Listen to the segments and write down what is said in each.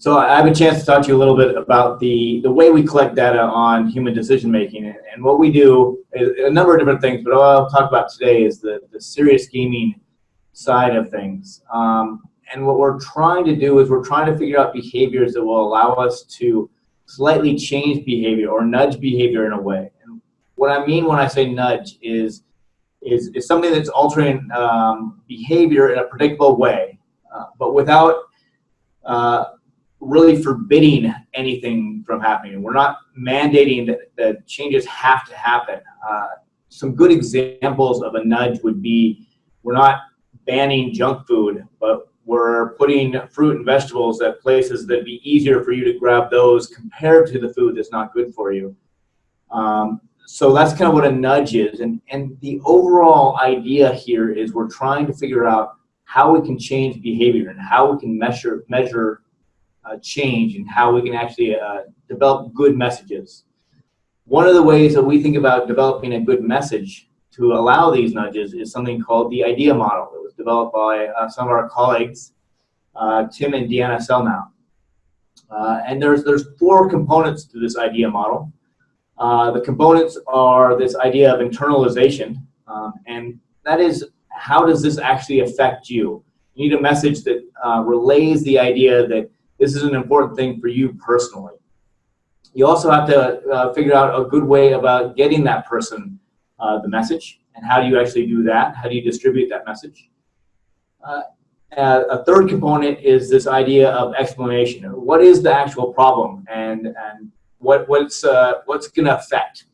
So I have a chance to talk to you a little bit about the, the way we collect data on human decision making. And, what we do is a number of different things, but all I'll talk about today is the, the serious gaming side of things. Um, and what we're trying to do is we're trying to figure out behaviors that will allow us to slightly change behavior or nudge behavior in a way. And what I mean when I say nudge is, is, is something that's altering um, behavior in a predictable way, uh, but without uh, really forbidding anything from happening. We're not mandating that, that changes have to happen. Uh, some good examples of a nudge would be we're not banning junk food, but we're putting fruit and vegetables at places that'd be easier for you to grab those compared to the food that's not good for you. Um, so that's kind of what a nudge is. And, and the overall idea here is we're trying to figure out how we can change behavior and how we can measure, measure change and how we can actually uh, develop good messages. One of the ways that we think about developing a good message to allow these nudges is something called the IDEA model. It was developed by uh, some of our colleagues, uh, Tim and Deanna Sellnow. Uh, and there's, there's four components to this IDEA model. Uh, the components are this idea of internalization, um, and that is how does this actually affect you? You need a message that relays the idea that this is an important thing for you personally. You also have to uh, figure out a good way about getting that person uh, the message and how do you actually do that? How do you distribute that message? Uh, a third component is this idea of explanation. What is the actual problem and, and what, what's, uh, what's going to affect?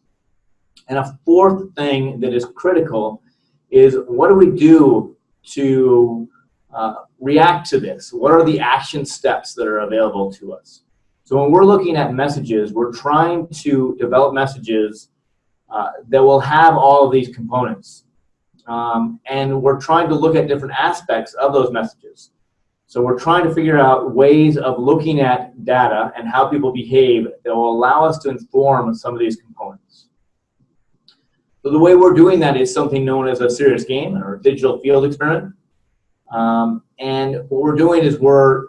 And a fourth thing that is critical is what do we do to uh, react to this? What are the action steps that are available to us? So when we're looking at messages, we're trying to develop messages uh, that will have all of these components. Um, and we're trying to look at different aspects of those messages. So we're trying to figure out ways of looking at data and how people behave that will allow us to inform some of these components. So the way we're doing that is something known as a serious game or a digital field experiment. Um, and what we're doing is we're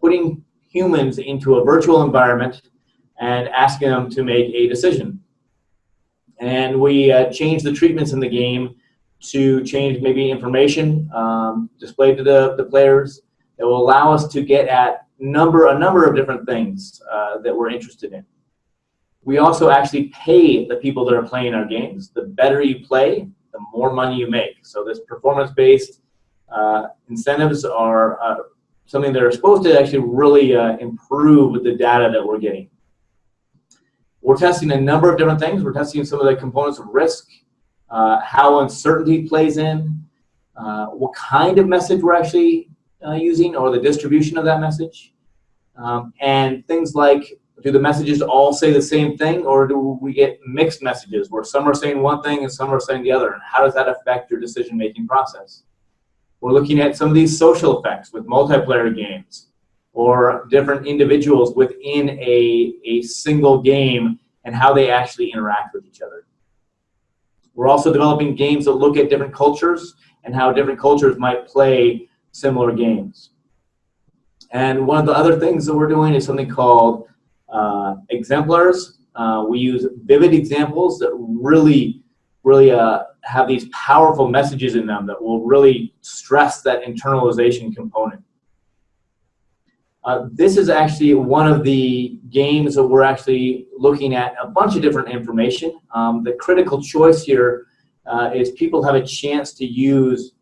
putting humans into a virtual environment and asking them to make a decision. And we uh, change the treatments in the game to change maybe information um, displayed to the, the players that will allow us to get at number a number of different things uh, that we're interested in. We also actually pay the people that are playing our games. The better you play, the more money you make. So this performance-based uh, incentives are uh, something that are supposed to actually really uh, improve the data that we're getting. We're testing a number of different things. We're testing some of the components of risk, uh, how uncertainty plays in, uh, what kind of message we're actually uh, using or the distribution of that message, um, and things like do the messages all say the same thing or do we get mixed messages where some are saying one thing and some are saying the other and how does that affect your decision making process? We're looking at some of these social effects with multiplayer games or different individuals within a, a single game and how they actually interact with each other. We're also developing games that look at different cultures and how different cultures might play similar games. And one of the other things that we're doing is something called uh, exemplars. Uh, we use vivid examples that really, really uh, have these powerful messages in them that will really stress that internalization component. Uh, this is actually one of the games that we're actually looking at a bunch of different information. Um, the critical choice here uh, is people have a chance to use,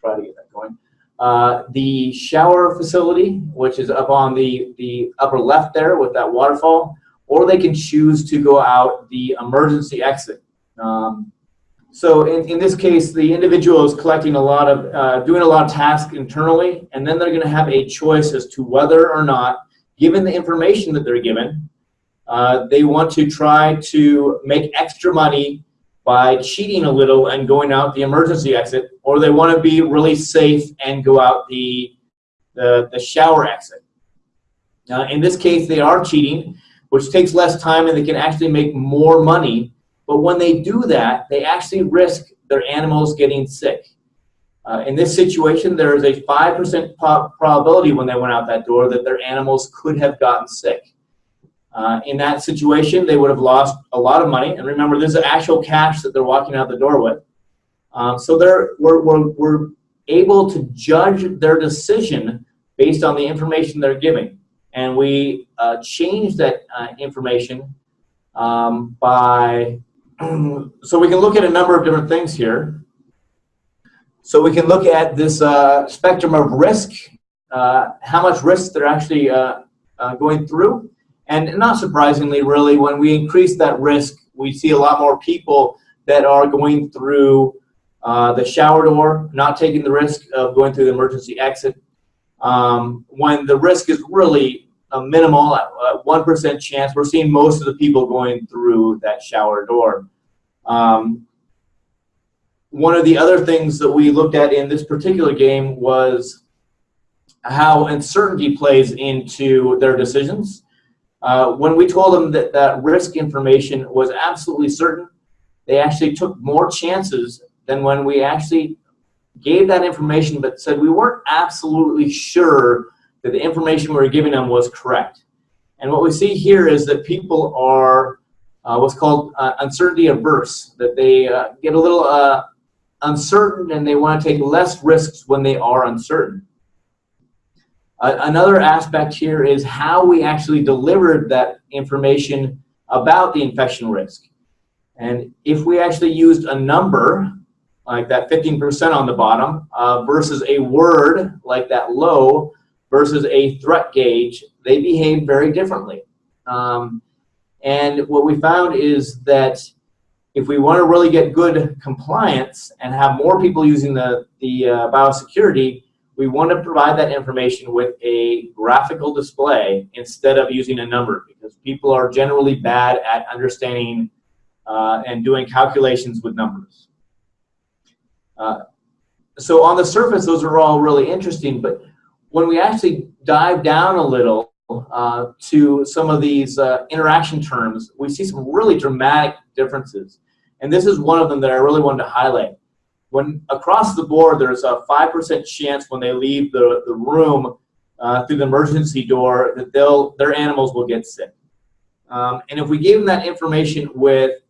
try to get that going, uh, the shower facility, which is up on the, the upper left there with that waterfall, or they can choose to go out the emergency exit. Um, so in, in this case, the individual is collecting a lot of, uh, doing a lot of tasks internally, and then they're going to have a choice as to whether or not, given the information that they're given, uh, they want to try to make extra money by cheating a little and going out the emergency exit, or they want to be really safe and go out the, the, the shower exit. Uh, in this case, they are cheating, which takes less time and they can actually make more money but when they do that, they actually risk their animals getting sick. Uh, in this situation, there is a 5% probability when they went out that door that their animals could have gotten sick. Uh, in that situation, they would have lost a lot of money. And remember, this is actual cash that they're walking out the door with. Um, so they're, we're, we're, we're able to judge their decision based on the information they're giving. And we uh, change that uh, information um, by, so we can look at a number of different things here. So we can look at this uh, spectrum of risk, uh, how much risk they're actually uh, uh, going through. And not surprisingly, really, when we increase that risk, we see a lot more people that are going through uh, the shower door, not taking the risk of going through the emergency exit. Um, when the risk is really a minimal, uh, 1% chance, we're seeing most of the people going through that shower door. Um, one of the other things that we looked at in this particular game was how uncertainty plays into their decisions. Uh, when we told them that that risk information was absolutely certain, they actually took more chances than when we actually gave that information but said we weren't absolutely sure that the information we were giving them was correct. And what we see here is that people are uh, what's called uh, uncertainty averse, that they uh, get a little uh, uncertain and they want to take less risks when they are uncertain. Uh, another aspect here is how we actually delivered that information about the infection risk. And if we actually used a number, like that 15% on the bottom, uh, versus a word, like that low, versus a threat gauge, they behave very differently. Um, and what we found is that if we want to really get good compliance and have more people using the, the uh, biosecurity, we want to provide that information with a graphical display instead of using a number because people are generally bad at understanding uh, and doing calculations with numbers. Uh, so on the surface, those are all really interesting, but when we actually dive down a little uh, to some of these uh, interaction terms, we see some really dramatic differences. And this is one of them that I really wanted to highlight when across the board there's a 5% chance when they leave the, the room uh, through the emergency door that they'll their animals will get sick. Um, and if we gave them that information with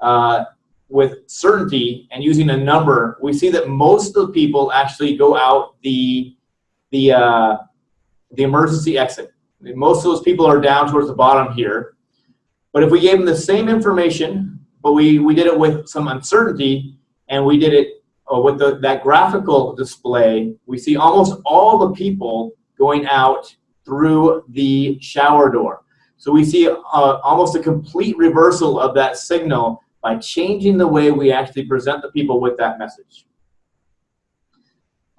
uh, with certainty and using a number, we see that most of the people actually go out the the uh, the emergency exit. Most of those people are down towards the bottom here. But if we gave them the same information, but we, we did it with some uncertainty, and we did it uh, with the, that graphical display, we see almost all the people going out through the shower door. So we see uh, almost a complete reversal of that signal by changing the way we actually present the people with that message.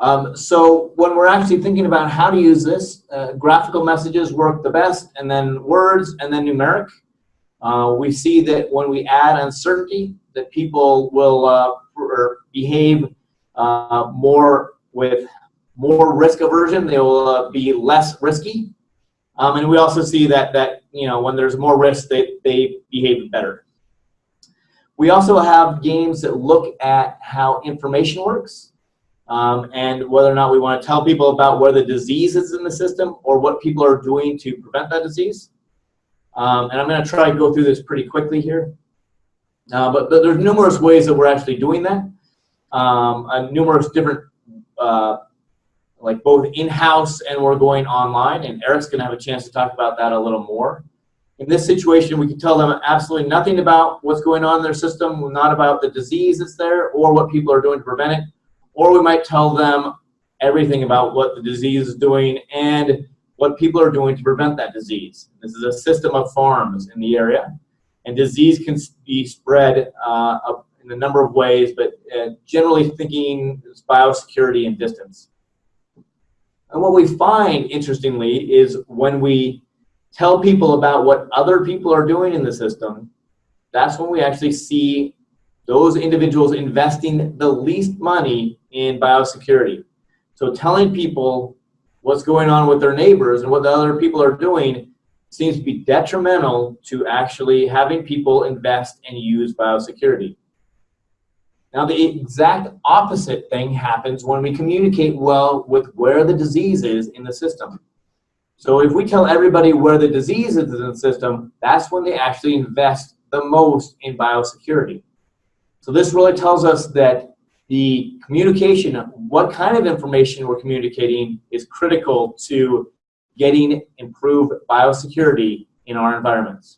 Um, so when we're actually thinking about how to use this, uh, graphical messages work the best, and then words, and then numeric. Uh, we see that when we add uncertainty, that people will uh, behave uh, more with more risk aversion. They will uh, be less risky. Um, and we also see that, that you know, when there's more risk, they, they behave better. We also have games that look at how information works um, and whether or not we want to tell people about where the disease is in the system or what people are doing to prevent that disease. Um, and I'm going to try to go through this pretty quickly here. Uh, but, but, there's numerous ways that we're actually doing that. Um, numerous different, uh, like both in-house and we're going online. And Eric's going to have a chance to talk about that a little more. In this situation, we can tell them absolutely nothing about what's going on in their system, not about the disease that's there or what people are doing to prevent it. Or we might tell them everything about what the disease is doing and what people are doing to prevent that disease. This is a system of farms in the area. And disease can be spread uh, in a number of ways, but uh, generally thinking is biosecurity and distance. And what we find, interestingly, is when we tell people about what other people are doing in the system, that's when we actually see those individuals investing the least money in biosecurity. So telling people what's going on with their neighbors and what the other people are doing seems to be detrimental to actually having people invest and use biosecurity. Now the exact opposite thing happens when we communicate well with where the disease is in the system. So if we tell everybody where the disease is in the system, that's when they actually invest the most in biosecurity. So this really tells us that the communication, what kind of information we're communicating is critical to getting improved biosecurity in our environments.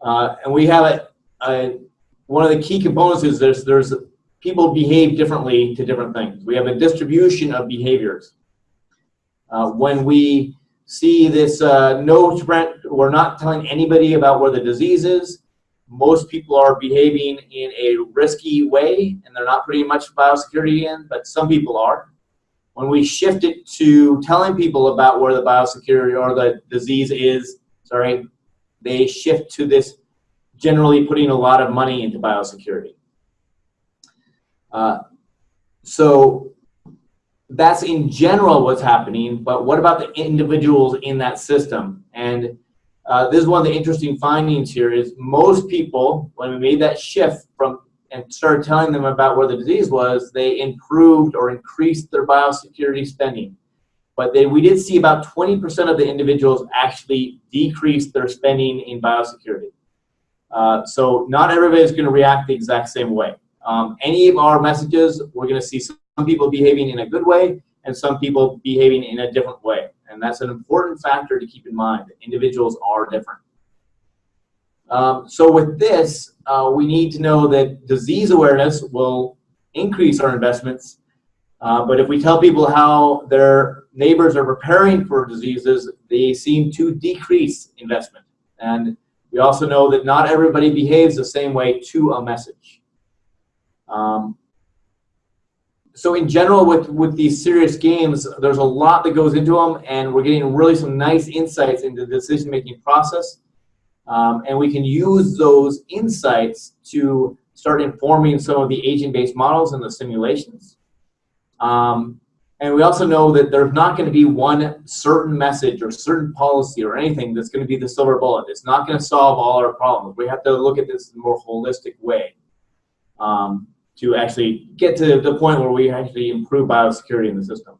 Uh, and we have a, a, one of the key components is there's, there's people behave differently to different things. We have a distribution of behaviors. Uh, when we see this uh, no we're not telling anybody about where the disease is. Most people are behaving in a risky way and they're not putting much biosecurity in, but some people are. When we shift it to telling people about where the biosecurity or the disease is, sorry, they shift to this generally putting a lot of money into biosecurity. Uh, so that's in general what's happening, but what about the individuals in that system? And uh, this is one of the interesting findings here is most people, when we made that shift from and started telling them about where the disease was, they improved or increased their biosecurity spending. But they, we did see about 20% of the individuals actually decrease their spending in biosecurity. Uh, so not everybody is going to react the exact same way. Um, any of our messages, we're going to see some people behaving in a good way and some people behaving in a different way. And that's an important factor to keep in mind. Individuals are different. Um, so with this, uh, we need to know that disease awareness will increase our investments. Uh, but if we tell people how their neighbors are preparing for diseases, they seem to decrease investment. And we also know that not everybody behaves the same way to a message. Um, so in general, with, with these serious games, there's a lot that goes into them, and we're getting really some nice insights into the decision-making process. Um, and we can use those insights to start informing some of the agent-based models and the simulations. Um, and we also know that there's not going to be one certain message or certain policy or anything that's going to be the silver bullet. It's not going to solve all our problems. We have to look at this in a more holistic way um, to actually get to the point where we actually improve biosecurity in the system.